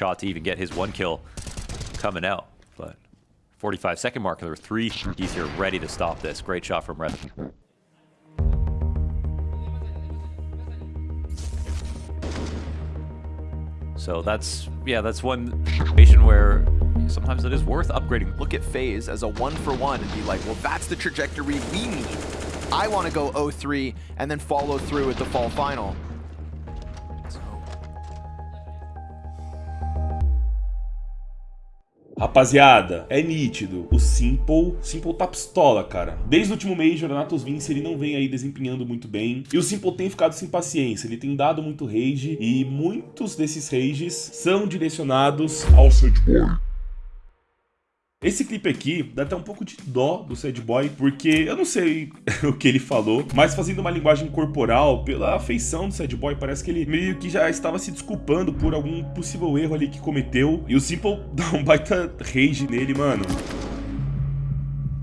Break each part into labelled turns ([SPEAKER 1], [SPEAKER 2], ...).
[SPEAKER 1] shot to even get his one kill coming out. But 45 second mark, there were three He's here ready to stop this. Great shot from Red. So that's, yeah, that's one situation where sometimes it is worth upgrading.
[SPEAKER 2] Look at FaZe as a one for one and be like, well, that's the trajectory we need. I want to go 0-3 and then follow through with the fall final.
[SPEAKER 3] Rapaziada, é nítido. O Simple, Simple tá pistola, cara. Desde o último Major, Natus Vince, ele não vem aí desempenhando muito bem. E o Simple tem ficado sem paciência. Ele tem dado muito rage. E muitos desses rages são direcionados ao Sad Boy. Esse clipe aqui dá até um pouco de dó do Sad Boy, porque eu não sei o que ele falou, mas fazendo uma linguagem corporal, pela afeição do Sad Boy, parece que ele meio que já estava se desculpando por algum possível erro ali que cometeu, e o Simple dá um baita rage nele, mano.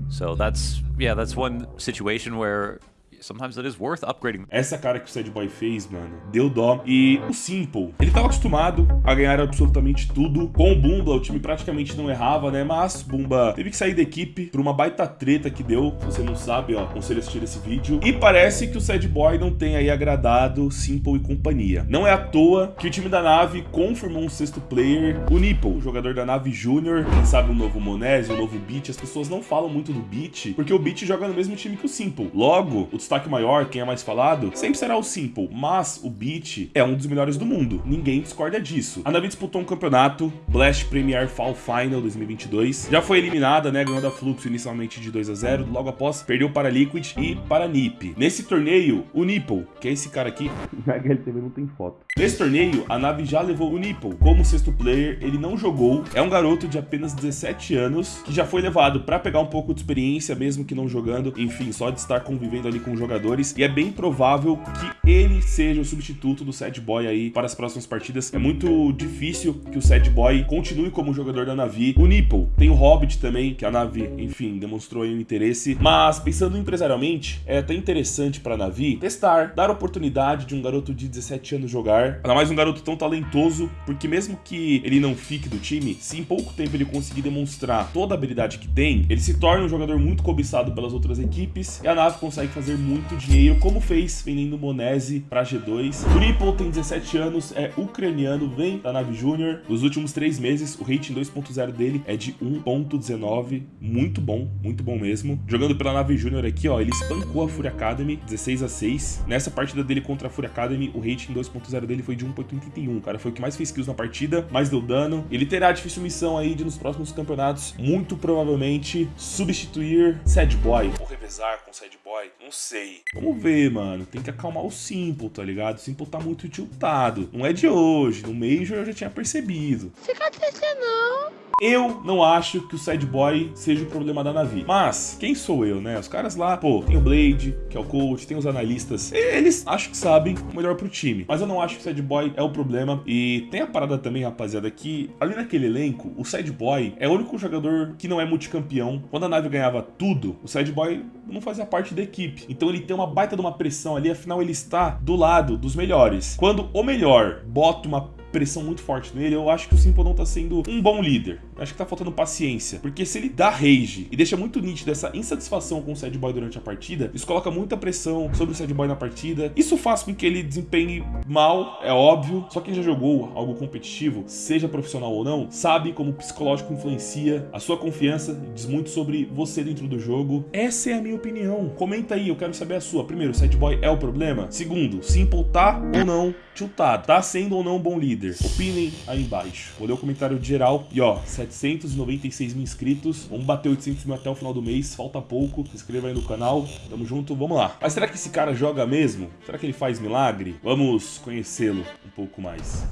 [SPEAKER 1] So that's, yeah, that's one situation where sometimes it is worth upgrading.
[SPEAKER 3] Essa cara que o Sad Boy fez, mano, deu dó. E o Simple, ele tava acostumado a ganhar absolutamente tudo. Com o Bumba, o time praticamente não errava, né? Mas Bumba teve que sair da equipe por uma baita treta que deu. Se você não sabe, ó, aconselho a assistir esse vídeo. E parece que o Sad Boy não tem aí agradado Simple e companhia. Não é à toa que o time da nave confirmou um sexto player, o Nipple, jogador da nave Júnior. Quem sabe um novo Monese, um novo Beat. As pessoas não falam muito do Beat, porque o Beat joga no mesmo time que o Simple. Logo, o destaque maior, quem é mais falado, sempre será o Simple, mas o Beat é um dos melhores do mundo. Ninguém discorda disso. A Navi disputou um campeonato, Blast Premier Fall Final 2022. Já foi eliminada, né, ganhando a Fluxo inicialmente de 2 a 0, logo após perdeu para Liquid e para NiP. Nesse torneio, o Nipple, que é esse cara aqui, na HLTV não tem foto. Nesse torneio, a nave já levou o Nipple como sexto player, ele não jogou, é um garoto de apenas 17 anos, que já foi levado para pegar um pouco de experiência, mesmo que não jogando, enfim, só de estar convivendo ali com jogadores, e é bem provável que ele seja o substituto do Sad Boy aí para as próximas partidas. É muito difícil que o Sad Boy continue como jogador da Navi. O Nipple tem o Hobbit também, que a Navi, enfim, demonstrou aí um interesse, mas pensando empresarialmente, é até interessante para a Navi testar, dar oportunidade de um garoto de 17 anos jogar, ainda mais um garoto tão talentoso, porque mesmo que ele não fique do time, se em pouco tempo ele conseguir demonstrar toda a habilidade que tem, ele se torna um jogador muito cobiçado pelas outras equipes e a Navi consegue fazer dinheiro, como fez vendendo Monese para G2. O Ripple tem 17 anos, é ucraniano, vem da Nave Júnior. Nos últimos três meses, o rating 2.0 dele é de 1.19, muito bom, muito bom mesmo. Jogando pela Nave Júnior aqui, ó, ele espancou a Fury Academy, 16 a 6. Nessa partida dele contra a Fury Academy, o rating 2.0 dele foi de 1.81. O cara foi o que mais fez kills na partida, mais deu dano. Ele terá a difícil missão aí de nos próximos campeonatos, muito provavelmente, substituir Sad Boy. Ou revezar com Sad Boy, não sei. Vamos ver, mano. Tem que acalmar o Simple, tá ligado? O Simple tá muito tiltado. Não é de hoje. No Major eu já tinha percebido.
[SPEAKER 4] Fica triste não.
[SPEAKER 3] Eu não acho que o Sad Boy seja o problema da Navi. Mas, quem sou eu, né? Os caras lá, pô, tem o Blade, que é o coach, tem os analistas. Eles acho que sabem o melhor pro time. Mas eu não acho que o Sad Boy é o problema. E tem a parada também, rapaziada, que ali naquele elenco, o Sad Boy é o único jogador que não é multicampeão. Quando a Navi ganhava tudo, o Sad Boy não fazia parte da equipe. Então ele tem uma baita de uma pressão ali, afinal ele está do lado dos melhores. Quando o melhor bota uma pressão muito forte nele, eu acho que o Simple não tá sendo um bom líder. Acho que tá faltando paciência. Porque se ele dá rage e deixa muito nítido essa insatisfação com o Sad Boy durante a partida, isso coloca muita pressão sobre o Sad Boy na partida. Isso faz com que ele desempenhe mal, é óbvio. Só quem já jogou algo competitivo, seja profissional ou não, sabe como o psicológico influencia a sua confiança, diz muito sobre você dentro do jogo. Essa é a minha opinião. Comenta aí, eu quero saber a sua. Primeiro, o Sad Boy é o problema? Segundo, Simple tá ou não tiltado? Tá sendo ou não um bom líder? Opinem aí embaixo. Vou ler o comentário geral. E ó, 796 mil inscritos. Vamos bater 800 mil até o final do mês. Falta pouco. Se inscreva aí no canal. Tamo junto. Vamos lá. Mas será que esse cara joga mesmo? Será que ele faz milagre? Vamos conhecê-lo um pouco mais.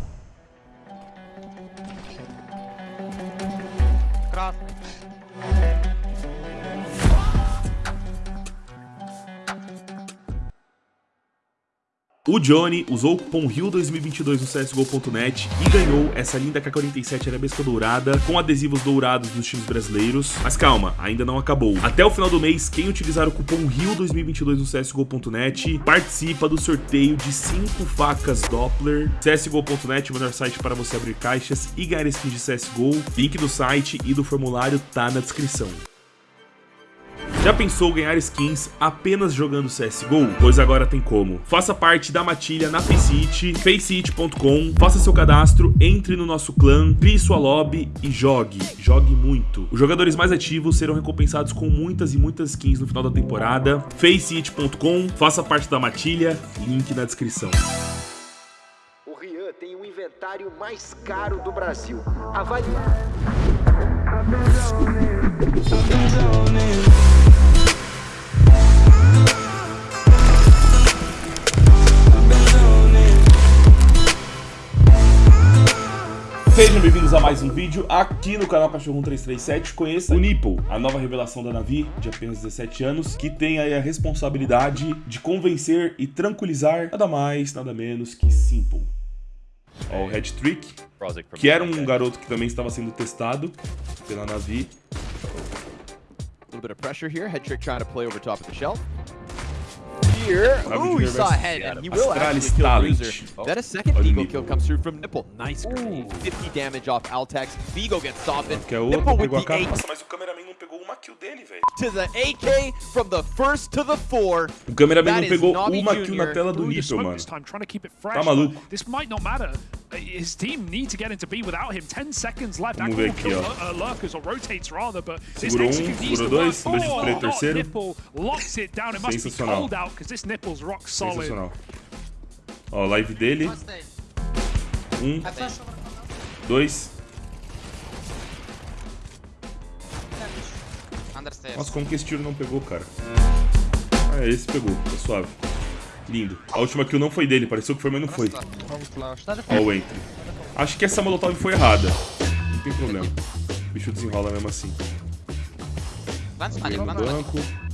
[SPEAKER 3] O Johnny usou o cupom RIO2022 no CSGO.net e ganhou essa linda K-47 arabesca dourada com adesivos dourados dos times brasileiros. Mas calma, ainda não acabou. Até o final do mês, quem utilizar o cupom RIO2022 no CSGO.net participa do sorteio de 5 facas Doppler. CSGO.net, o melhor site para você abrir caixas e ganhar skins de CSGO. Link do site e do formulário tá na descrição. Já pensou ganhar skins apenas jogando CSGO? Pois agora tem como. Faça parte da matilha na Faceit, faceit.com, faça seu cadastro, entre no nosso clã, crie sua lobby e jogue. Jogue muito. Os jogadores mais ativos serão recompensados com muitas e muitas skins no final da temporada. faceit.com, faça parte da matilha, link na descrição.
[SPEAKER 4] O Rian tem o inventário mais caro do Brasil. Avalie.
[SPEAKER 3] Sejam bem-vindos a mais um vídeo aqui no canal Cachorro 1337. Conheça o Nipple, a nova revelação da Navi, de apenas 17 anos, que tem aí a responsabilidade de convencer e tranquilizar nada mais, nada menos que Simple. Ó, o Red Trick, que era um garoto que também estava sendo testado pela Navi.
[SPEAKER 2] A little bit of pressure here. Head trick trying to play over top of the shelf. Here. Ooh, he saw
[SPEAKER 3] versus
[SPEAKER 2] ahead, and he will actually kill
[SPEAKER 3] Talent.
[SPEAKER 2] Bruiser. Then a second
[SPEAKER 3] Olha
[SPEAKER 2] Vigo kill comes through from Nipple. Nice grenade. 50 damage off Altex. Vigo gets softened.
[SPEAKER 3] Que
[SPEAKER 2] Nipple with the
[SPEAKER 3] capa.
[SPEAKER 2] 8
[SPEAKER 3] Nossa, mas o cameraman não pegou uma kill dele, velho.
[SPEAKER 2] to the AK from the first to the 4.
[SPEAKER 3] O cameraman
[SPEAKER 2] That
[SPEAKER 3] não
[SPEAKER 2] is
[SPEAKER 3] pegou
[SPEAKER 2] Navi
[SPEAKER 3] uma kill
[SPEAKER 2] Junior
[SPEAKER 3] na tela do Nipple,
[SPEAKER 5] smoke
[SPEAKER 3] mano.
[SPEAKER 5] this time, trying to keep it fresh.
[SPEAKER 3] Tá maluco.
[SPEAKER 5] This might not matter. His team need to get into B without him. 10 seconds left. That
[SPEAKER 3] Vamos ver
[SPEAKER 5] will kill
[SPEAKER 3] aqui, ó.
[SPEAKER 5] uh, Lurkers or rotates rather, but this
[SPEAKER 3] Segurou um,
[SPEAKER 5] execute needs
[SPEAKER 3] segurou
[SPEAKER 5] to
[SPEAKER 3] dois,
[SPEAKER 5] work.
[SPEAKER 3] beijo de
[SPEAKER 5] Oh,
[SPEAKER 3] play, terceiro.
[SPEAKER 5] Nipple locks it down. It must be
[SPEAKER 3] Sensacional.
[SPEAKER 5] This Nipple's rock solid.
[SPEAKER 3] Sensacional. Ó, live dele. Um. Dois. Nossa, como que esse tiro não pegou, cara? Ah, é, esse pegou. Tá suave. Lindo. A última kill não foi dele. Pareceu que foi, mas não foi. Ó o entry. Acho que essa molotov foi errada. Não tem problema. O bicho desenrola mesmo assim. Banco.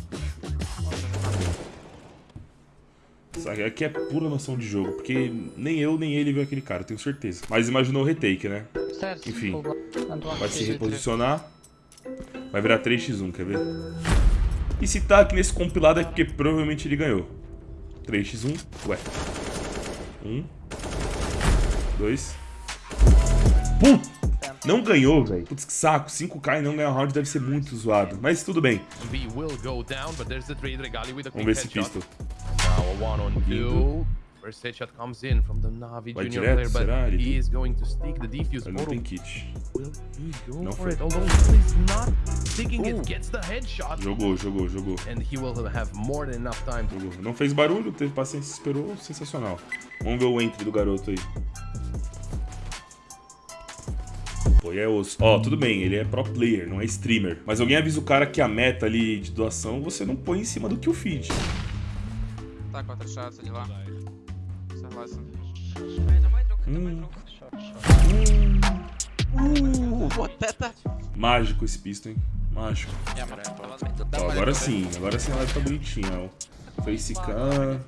[SPEAKER 3] Aqui é pura noção de jogo, porque nem eu nem ele viu aquele cara, tenho certeza. Mas imaginou o retake, né? Enfim, vai se reposicionar. Vai virar 3x1, quer ver? E se tá aqui nesse compilado é porque provavelmente ele ganhou. 3x1, ué. 1, 2. Putz! Não ganhou, velho. Putz, que saco. 5k e não ganhar o round deve ser muito zoado. Mas tudo bem. Vamos ver esse pistol.
[SPEAKER 6] Two. First headshot comes in from the Navi
[SPEAKER 3] Vai
[SPEAKER 6] junior
[SPEAKER 3] direto,
[SPEAKER 6] player, but
[SPEAKER 3] será? Ele
[SPEAKER 6] he is going to stick the defuse.
[SPEAKER 3] Ele não tem kit.
[SPEAKER 6] will he go
[SPEAKER 3] Não
[SPEAKER 6] for
[SPEAKER 3] foi.
[SPEAKER 6] it? Although he's not sticking it, gets the headshot,
[SPEAKER 3] Jogou, jogou, jogou.
[SPEAKER 6] and he will have more than enough time to
[SPEAKER 3] Jogou. Não fez barulho, teve paciência, esperou. Sensacional. Vamos ver o entry do garoto aí. Pô, e é osso. Ó, tudo bem, ele é pro player, não é streamer. Mas alguém avisa o cara que a meta ali de doação você não põe em cima do kill feed
[SPEAKER 7] Так вот решаются дела. Согласен.
[SPEAKER 3] Hum,
[SPEAKER 2] Вот это.
[SPEAKER 3] mágico esse pisto, hein? Mágico. Ó, agora sim, agora sim a live tá bonitinha, ó. Facecam.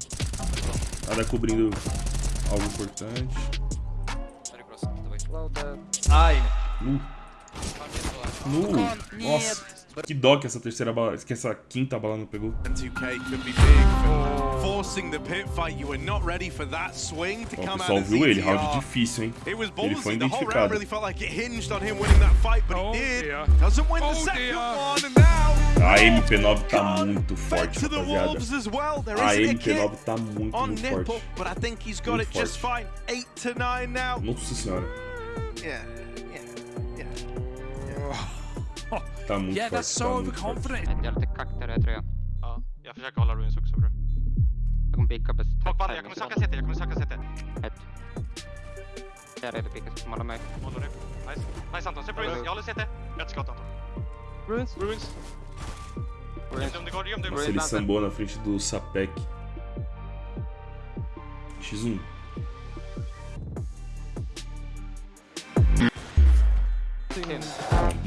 [SPEAKER 3] Nada cobrindo algo importante. Nu. Nu. Nossa, que dó que essa terceira bala, que essa quinta bala não pegou.
[SPEAKER 8] 2K could be big for forcing the pit fight. You were not ready for that swing to
[SPEAKER 3] Ó, o pessoal viu ele, round difícil, hein? Ele foi identificado.
[SPEAKER 5] Oh, Oh,
[SPEAKER 3] A MP9 tá
[SPEAKER 8] gone
[SPEAKER 3] muito forte, rapaziada. A
[SPEAKER 8] isn't a kit
[SPEAKER 3] MP9 tá muito, muito forte. Muito forte. Nossa senhora,
[SPEAKER 8] Yeah, yeah, yeah.
[SPEAKER 3] tá muito
[SPEAKER 5] Yeah,
[SPEAKER 3] forte.
[SPEAKER 5] that's so
[SPEAKER 3] tá muito forte.
[SPEAKER 5] overconfident.
[SPEAKER 7] Jag är lite kack där jag tror jag.
[SPEAKER 9] Ja, jag försöker hålla ruins också bror.
[SPEAKER 7] Jag kommer picka bäst.
[SPEAKER 9] Folk bandar, jag kommer söka CT, jag kommer söka CT.
[SPEAKER 7] Ett. Jag är redo picka så måla mig.
[SPEAKER 9] Håller du? Nice. Nice Anton, på ruins. Jag håller CT. Ett skott Anton.
[SPEAKER 7] Ruins.
[SPEAKER 9] Ruins. Göm dig göm dig
[SPEAKER 3] Nossa, ele sambou na frente do Sapec. X1.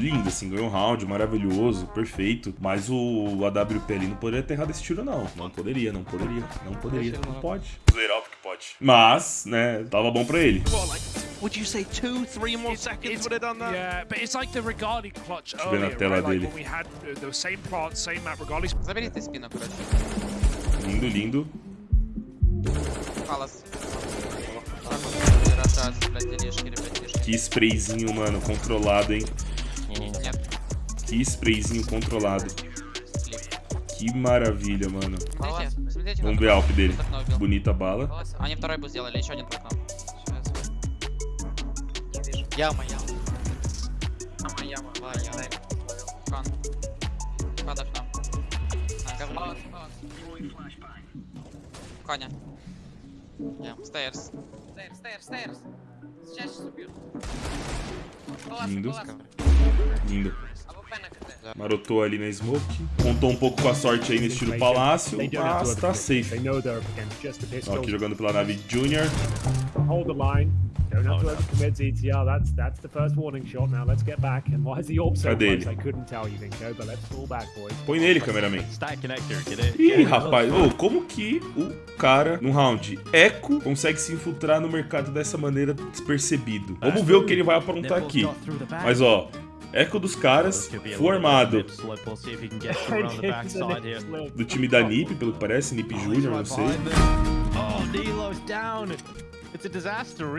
[SPEAKER 3] lindo, assim, ganhou um round, maravilhoso, perfeito. Mas o AWP ali não poderia ter errado esse tiro, não. Não poderia, não poderia, não poderia. Não pode. Zero porque pode. Mas, né, tava bom pra ele.
[SPEAKER 8] Would you say two, three more seconds would have done that?
[SPEAKER 5] Yeah, but it's like the Regali clutch earlier, right? Like when we had the same same map, Regali.
[SPEAKER 3] Lindo, lindo. Que sprayzinho, mano, controlado, hein?
[SPEAKER 7] Нет,
[SPEAKER 3] Que sprayzinho controlado.
[SPEAKER 7] слив.
[SPEAKER 3] Que maravilha, mano.
[SPEAKER 7] Смотрите, смотрите.
[SPEAKER 3] Vamos
[SPEAKER 7] как
[SPEAKER 3] ver a Alp dele.
[SPEAKER 7] окно убил.
[SPEAKER 3] Bonita bala.
[SPEAKER 7] Они второй бы сделали, еще один в окно.
[SPEAKER 10] Яма, яма.
[SPEAKER 7] Яма, яма. Два, яма. Кон. Под окном. На, говно. Коня. Ям, стейрс. Стейрс, стейрс, стейрс. Сейчас убьют.
[SPEAKER 3] Lindo. Lindo. Marotou ali na smoke. Contou um pouco com a sorte aí nesse tiro palácio, mas tá safe. Ó, aqui jogando pela nave Junior.
[SPEAKER 11] Hold the line. Don't have to overcommit ETR. That's that's the first warning shot. Now let's get back. And why is the orb so
[SPEAKER 3] Cadê
[SPEAKER 11] close?
[SPEAKER 3] ele?
[SPEAKER 11] I couldn't tell you, Vinko, but let's fall back, boys.
[SPEAKER 3] Põe nele, cameraman. Ih, rapaz, ô, como que o cara, no round Echo, consegue se infiltrar no mercado dessa maneira despercebido? Vamos ver o que ele vai aprontar aqui. Mas ó, Echo dos caras, formado do time da NiP, pelo que parece, NiP Júnior, não sei.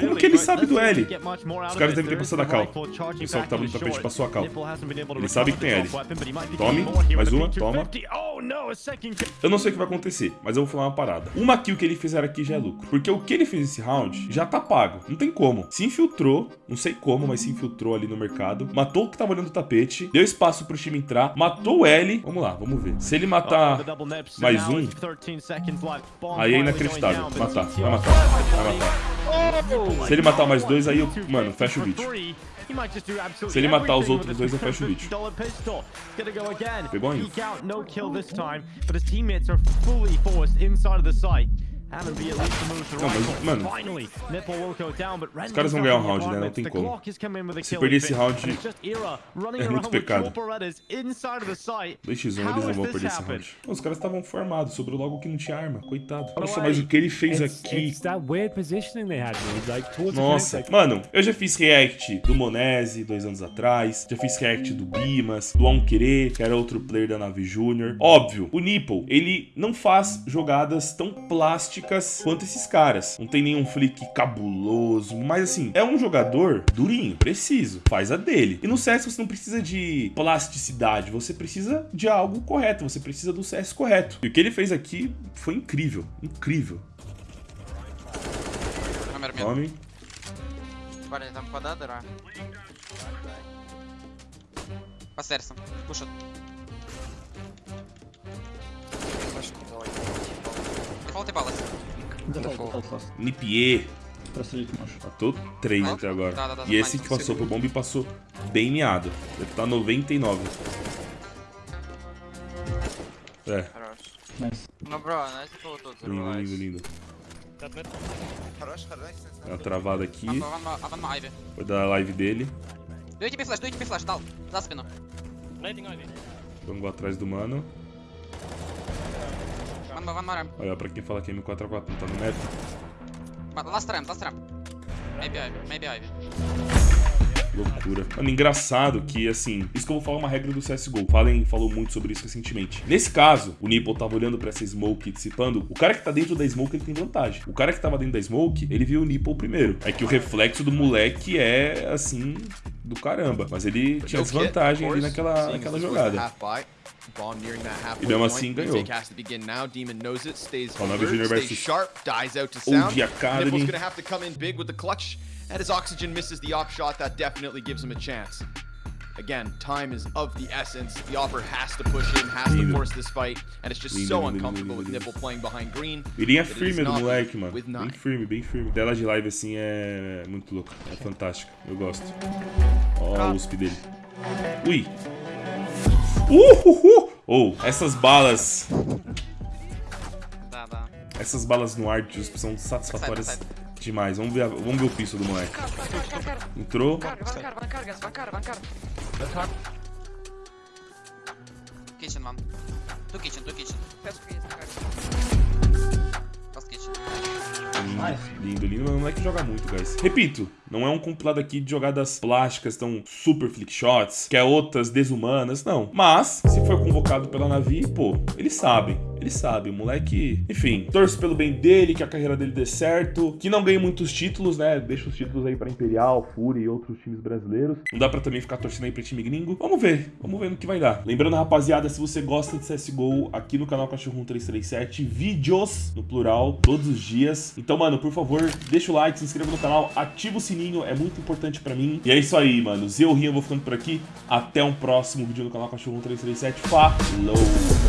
[SPEAKER 3] Como que ele sabe do L? Os caras devem ter passado a cal. O pessoal que tava no tapete passou a cal. Ele sabe que tem L. Tome, mais uma, toma. Eu não sei o que vai acontecer, mas eu vou falar uma parada. Uma kill que ele fizer aqui já é lucro. Porque o que ele fez esse round já tá pago. Não tem como. Se infiltrou, não sei como, mas se infiltrou ali no mercado. Matou o que tava olhando o tapete. Deu espaço pro time entrar. Matou o L. Vamos lá, vamos ver. Se ele matar mais um, aí é inacreditável. Matar, vai matar, vai matar. Se ele matar mais dois, aí eu, mano, fecha o vídeo. Se ele matar os outros dois, eu fecho o vídeo. Pegou
[SPEAKER 11] kill time, but his teammates are fully forced inside of the site.
[SPEAKER 3] Não, mas, mano, os caras vão ganhar o round, né? Não tem como. Se
[SPEAKER 11] kill
[SPEAKER 3] perder esse round, é muito pecado.
[SPEAKER 11] dual Berettas inside of the site.
[SPEAKER 3] 2x1
[SPEAKER 11] How
[SPEAKER 3] eles não vão perder esse round. Os caras estavam formados, sobrou logo que não tinha arma, coitado. Nossa, mas o que ele fez aqui. Nossa, mano, eu já fiz react do Monese dois anos atrás, já fiz react do Bimas, do Alquerê, que era outro player da nave Júnior. Óbvio, o Nipple, ele não faz jogadas tão plásticas quanto esses caras. Não tem nenhum flick cabuloso, mas assim, é um jogador durinho, preciso, faz a dele. E no CS você não precisa de plasticidade, você precisa de algo correto, você precisa do CS correto. E o que ele fez aqui foi incrível, incrível.
[SPEAKER 7] Номер мид.
[SPEAKER 3] Nome,
[SPEAKER 7] Парни, там вода дыра. По стейрсам. Пушат. volta e bala.
[SPEAKER 3] Nipier. Matou 3 até agora.
[SPEAKER 7] Tá, tá, tá,
[SPEAKER 3] e esse que passou pro bombe passou bem miado. Deve tá 99. É.
[SPEAKER 7] Nice. No, nice todos.
[SPEAKER 3] Lindo, lindo, lindo. uma travada aqui. Foi da live dele.
[SPEAKER 7] Deu equipe flash, deu equipe flash, tal. Zaspino.
[SPEAKER 3] Vamos atrás do mano.
[SPEAKER 7] Ван ван марем.
[SPEAKER 3] Olha, pra quem fala que M4A4 não tá no meta.
[SPEAKER 7] Last ramp, last ramp. Maybe Ivy, maybe Ivy.
[SPEAKER 3] Loucura. Mano, engraçado que, assim, isso que eu vou falar é uma regra do CSGO. Fallen falou muito sobre isso recentemente. Nesse caso, o Nipple tava olhando pra essa smoke dissipando. O cara que tá dentro da smoke, ele tem vantagem. O cara que tava dentro da smoke, ele viu o Nipple primeiro. É que o reflexo do moleque é, assim, do caramba. Mas ele tinha desvantagem ali naquela, naquela jogada.
[SPEAKER 2] Bomb nearing that halfway
[SPEAKER 3] E mesmo
[SPEAKER 2] point.
[SPEAKER 3] assim ganhou.
[SPEAKER 2] Retake has to begin now. Demon knows it. Stays alert, stays
[SPEAKER 3] versus
[SPEAKER 2] sharp. Dies out to sound.
[SPEAKER 3] Academy.
[SPEAKER 2] Nipple's gonna have to come in big with the clutch. And his oxygen misses the op shot. That definitely gives him a chance. Again, time is of the essence. The opper has to push in, has to force this fight, and it's just
[SPEAKER 3] Lindo,
[SPEAKER 2] so
[SPEAKER 3] lindo,
[SPEAKER 2] uncomfortable
[SPEAKER 3] lindo,
[SPEAKER 2] with. Nipple playing behind green.
[SPEAKER 3] E linha
[SPEAKER 2] that it is
[SPEAKER 3] firme do moleque, mano. Bem firme, bem firme. Tela de live assim é muito louco. É fantástica. Eu gosto. Ó a USP dele. Ui. Uhuhu! Ou, oh, essas balas...
[SPEAKER 7] Dá, dá.
[SPEAKER 3] Essas balas no ar, tio, são satisfatórias sai, sai, demais. Vamos ver, vamos ver o piso do moleque. Entrou.
[SPEAKER 7] Kitchen, mom. Do kitchen, do kitchen. Kitchen.
[SPEAKER 3] Lindo, lindo, mas não é que joga muito, guys. Repito, não é um compilado aqui de jogadas plásticas tão super flick shots, que é outras desumanas, não. Mas, se for convocado pela Navi, pô, eles sabem. Ele sabe, o moleque. Enfim, torço pelo bem dele, que a carreira dele dê certo, que não ganhe muitos títulos, né? Deixa os títulos aí pra Imperial, Fúria e outros times brasileiros. Não dá pra também ficar torcendo aí pra time gringo. Vamos ver, vamos ver no que vai dar. Lembrando, rapaziada, se você gosta de CSGO, aqui no canal Cachorro 337, vídeos no plural, todos os dias. Então, mano, por favor, deixa o like, se inscreva no canal, ativa o sininho, é muito importante pra mim. E é isso aí, mano. Eu, Rinho, vou ficando por aqui. Até um próximo vídeo no canal Cachorro 337. Falou!